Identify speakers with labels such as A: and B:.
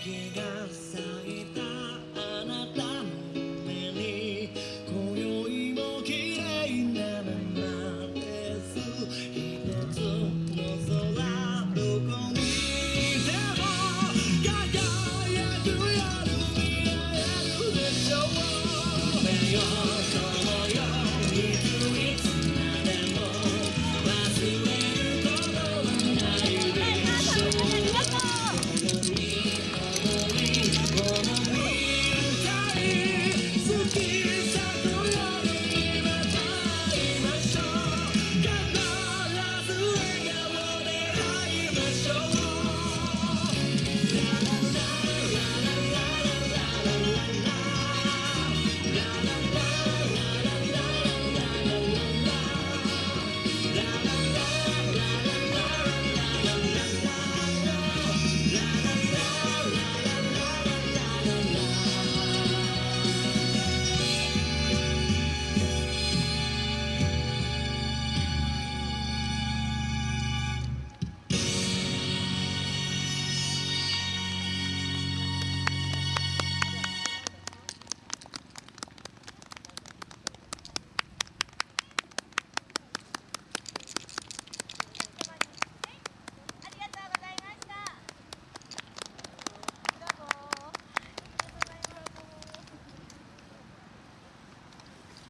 A: 두개가 쌓이다